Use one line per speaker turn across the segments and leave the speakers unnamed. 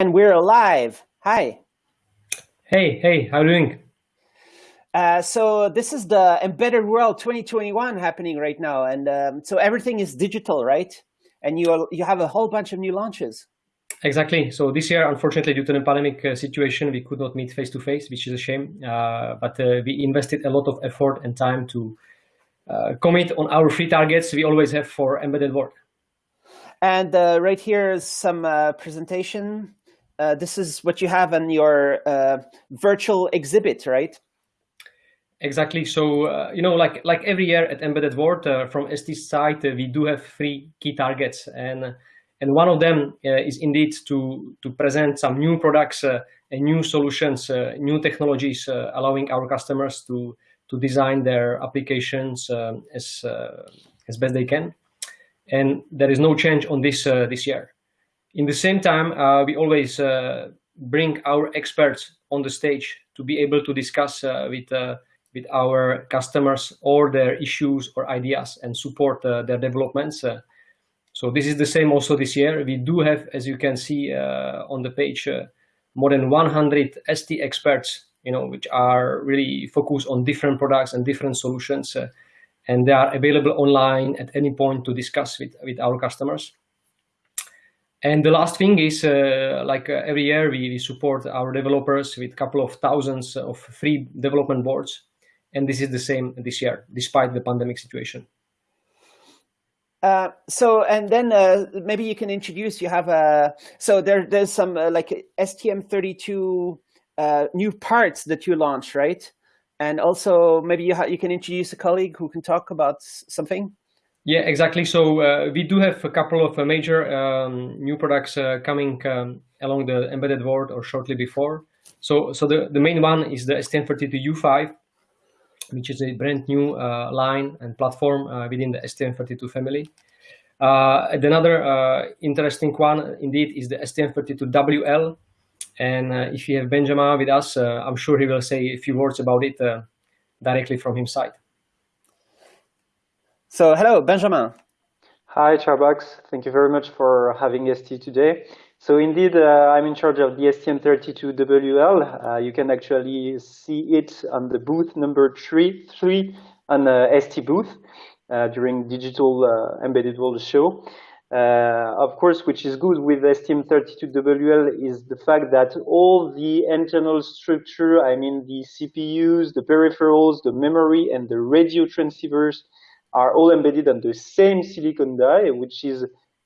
And we're alive. Hi.
Hey, hey, how are you doing?
Uh, so this is the Embedded World 2021 happening right now, and um, so everything is digital, right? And you are, you have a whole bunch of new launches.
Exactly. So this year, unfortunately, due to the pandemic uh, situation, we could not meet face to face, which is a shame. Uh, but uh, we invested a lot of effort and time to uh, commit on our three targets we always have for Embedded World.
And uh, right here is some presentation uh, this is what you have on your uh, virtual exhibit, right?
Exactly. So, uh, you know, like like every year at Embedded World, uh, from ST's side, uh, we do have three key targets. And and one of them is indeed to, to present some new products and new solutions, new technologies, allowing our customers to, to design their applications um, as, as best they can. And there is no change on this this year. In the same time, uh, we always uh, bring our experts on the stage to be able to discuss uh, with with our customers all their issues or ideas and support their developments. So this is the same also this year. We do have, as you can see uh, on the page, uh, more than 100 ST experts, you know, which are really focused on different products and different solutions. Uh, and they are available online at any point to discuss with, with our customers. And the last thing is, uh, like uh, every year, we, we, support our developers with a couple of thousands of free development boards. And this is the same this year, despite the pandemic situation.
Uh, so, and then uh, maybe you can introduce, you have a, so there, there's some uh, like STM32 uh, new parts that you launched, right? And also maybe you, you can introduce a colleague who can talk about something.
Yeah, exactly. So uh, we do have a couple of uh, major um, new products uh, coming um, along the embedded world or shortly before. So, so the, the main one is the STM32U5, which is a brand new uh, line and platform uh, within the STM32 family. Uh, and another interesting one indeed is the STM32WL. And if you have Benjamin with us, I'm sure he will say a few words about it directly from his side.
So hello, Benjamin.
Hi, Charbax. Thank you very much for having ST today. So indeed, uh, I'm in charge of the STM32WL. Uh, you can actually see it on the booth number three, three on the ST booth uh, during Digital uh, Embedded World show. Uh, of course, which is good with STM32WL is the fact that all the internal structure, I mean the CPUs, the peripherals, the memory, and the radio transceivers are all embedded on the same silicon die, which is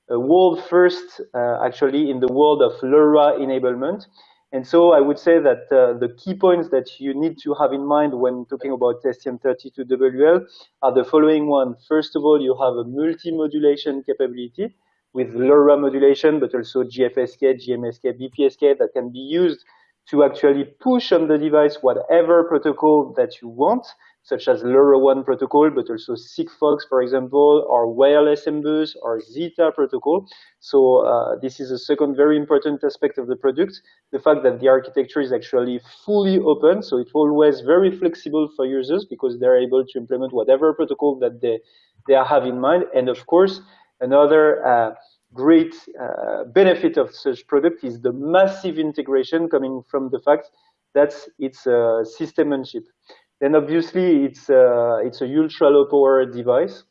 a world first uh, actually in the world of LoRa enablement. And so I would say that uh, the key points that you need to have in mind when talking about STM32WL are the following one. First of all, you have a multi-modulation capability with LoRa modulation, but also GFSK, GMSK, BPSK that can be used to actually push on the device whatever protocol that you want such as LoRaWAN protocol, but also Sigfox, for example, or wireless MBUS or Zeta protocol. So uh, this is a second very important aspect of the product, the fact that the architecture is actually fully open, so it's always very flexible for users because they're able to implement whatever protocol that they, they have in mind. And of course, another uh, great uh, benefit of such product is the massive integration coming from the fact that it's a system on chip. Then obviously it's a, it's a ultra low power device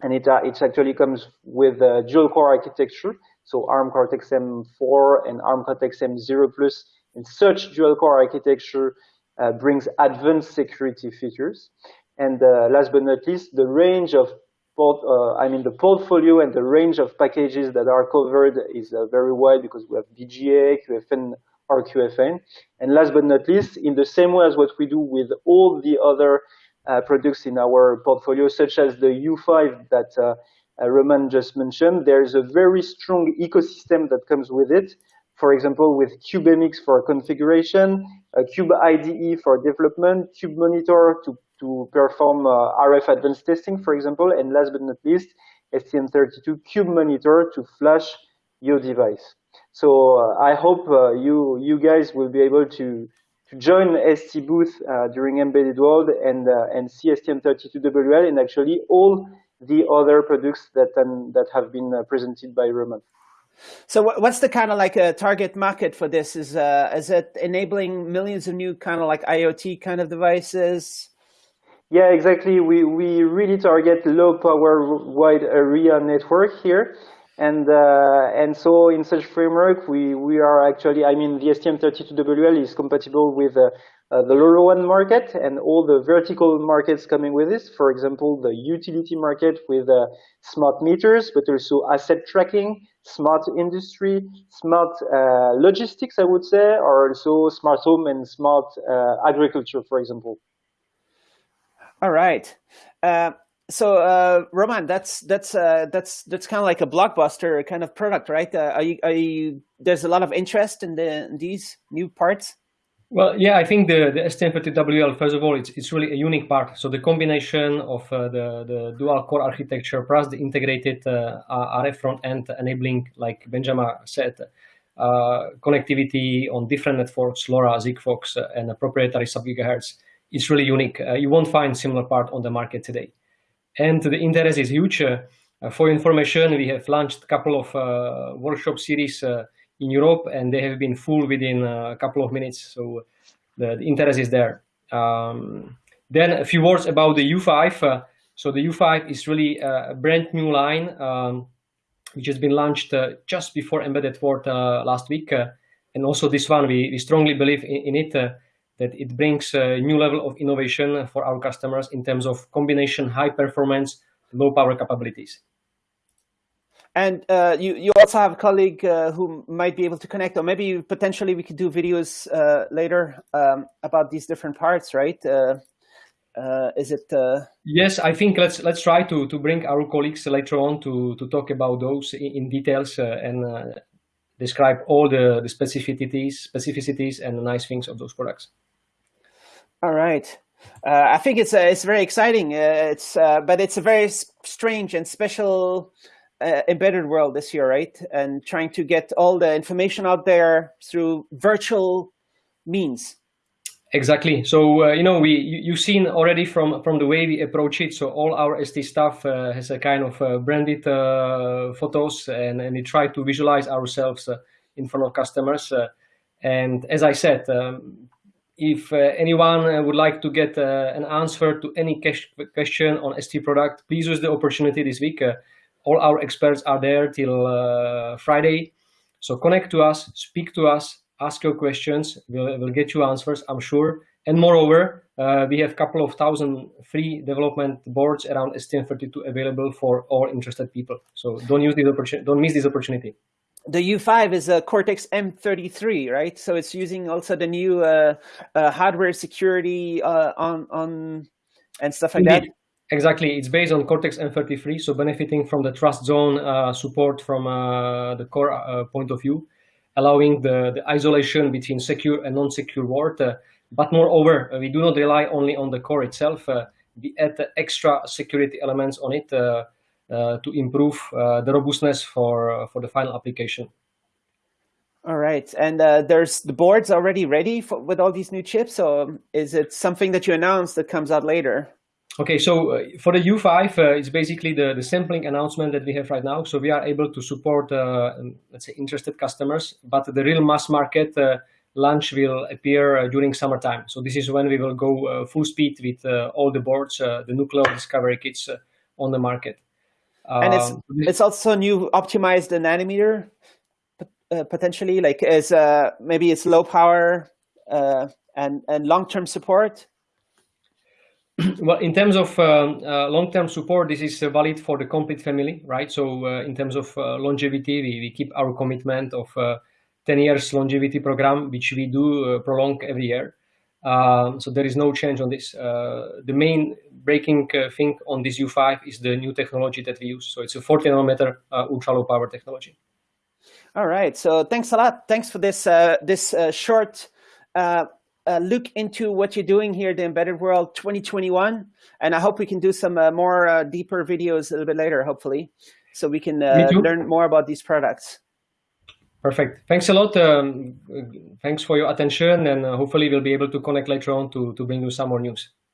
and it, uh, it actually comes with a dual core architecture. So ARM Cortex M4 and ARM Cortex M0 Plus and such dual core architecture uh, brings advanced security features. And uh, last but not least, the range of port, uh, I mean the portfolio and the range of packages that are covered is uh, very wide because we have BGA, QFN, or QFN. And last but not least, in the same way as what we do with all the other uh, products in our portfolio, such as the U5 that uh, uh, Roman just mentioned, there's a very strong ecosystem that comes with it. For example, with CubeMX for configuration, Cube IDE for development, Cube Monitor to, to perform uh, RF advanced testing, for example, and last but not least, STM32 Cube Monitor to flash your device. So uh, I hope uh, you you guys will be able to to join ST booth uh, during Embedded World and and see STM32WL and actually all the other products that um, that have been presented by Roman.
So what's the kind of like a target market for this? Is uh, is it enabling millions of new kind of like IoT kind of devices?
Yeah, exactly. We we really target low power wide area network here. And uh, and so in such framework, we we are actually, I mean, the STM32WL is compatible with uh, uh, the LoRaWAN market and all the vertical markets coming with this. For example, the utility market with smart meters, but also asset tracking, smart industry, smart uh, logistics, I would say, or also smart home and smart uh, agriculture, for example.
All right. Uh, so uh, Roman, that's that's uh, that's that's kind of like a blockbuster kind of product, right? Uh, are you are you? There's a lot of interest in the in these new parts.
Well, yeah, I think the, the STM32WL, first of all, it's, it's really a unique part. So the combination of uh, the, the dual core architecture plus the integrated uh, RF front end enabling, like Benjamin said, uh, connectivity on different networks, LoRa, Sigfox, uh, and a proprietary sub-gigahertz, it's really unique. Uh, you won't find similar part on the market today. And the interest is huge. Uh, for information, we have launched a couple of workshop series in Europe, and they have been full within a couple of minutes. So the, the interest is there. Um, then a few words about the U5. Uh, so the U5 is really a brand new line, um, which has been launched uh, just before Embedded World uh, last week. Uh, and also this one, we, we strongly believe in, in it, uh, that it brings a new level of innovation for our customers in terms of combination, high performance, low power capabilities.
And uh, you, you also have a colleague uh, who might be able to connect, or maybe potentially we could do videos uh, later um, about these different parts, right? Uh, uh, is it? Uh,
yes, I think let's let's try to to bring our colleagues later on to to talk about those in, in details and describe all the the specificities, specificities, and the nice things of those products.
All right. I think it's it's very exciting. it's but it's a very strange and special uh, embedded world this year, right? And trying to get all the information out there through virtual means.
Exactly. So uh, you know, we you, have seen already from from the way we approach it. So all our ST stuff uh, has a kind of uh, branded uh, photos, and and we try to visualize ourselves uh, in front of customers. and as I said, um, if anyone would like to get an answer to any question on ST product, please use the opportunity this week all our experts are there till uh, Friday. So connect to us, speak to us, ask your questions. We'll, we'll get you answers, I'm sure. And moreover, uh, we have a couple of thousand free development boards around STM32 available for all interested people. So don't use this opportunity, don't miss this opportunity.
The U5 is a Cortex M33, right? So it's using also the new uh, uh hardware security uh, on on and stuff like Indeed. that.
Exactly, it's based on Cortex M33, so benefiting from the trust zone uh, support from uh, the core uh, point of view, allowing the, the isolation between secure and non-secure world. But moreover, we do not rely only on the core itself. We add extra security elements on it to improve the robustness for, for the final application.
All right, and there's the boards already ready for, with all these new chips, or is it something that you announced that comes out later?
Okay, so uh, for the U5, uh, it's basically the, the sampling announcement that we have right now. So we are able to support, uh, um, let's say, interested customers, but the real mass market uh, launch will appear uh, during summertime. So this is when we will go uh, full speed with all the boards, the Nucleo discovery kits on the market.
And it's, um, it's also new optimized nanometer, potentially, like as maybe it's low power uh, and, and long-term support
well, in terms of um, uh, long-term support, this is uh, valid for the complete family, right? So uh, in terms of uh, longevity, we, we keep our commitment of uh, 10 years longevity program, which we do uh, prolong every year. Um, so there is no change on this. the main breaking thing on this U5 is the new technology that we use. So it's a 40 nanometer ultra low power technology.
All right. So thanks a lot. Thanks for this this short uh, look into what you're doing here, the Embedded World 2021. And I hope we can do some uh, more uh, deeper videos a little bit later, hopefully, so we can uh, learn more about these products.
Perfect. Thanks a lot. Um, thanks for your attention, and uh, hopefully we'll be able to connect later on to, to bring you some more news.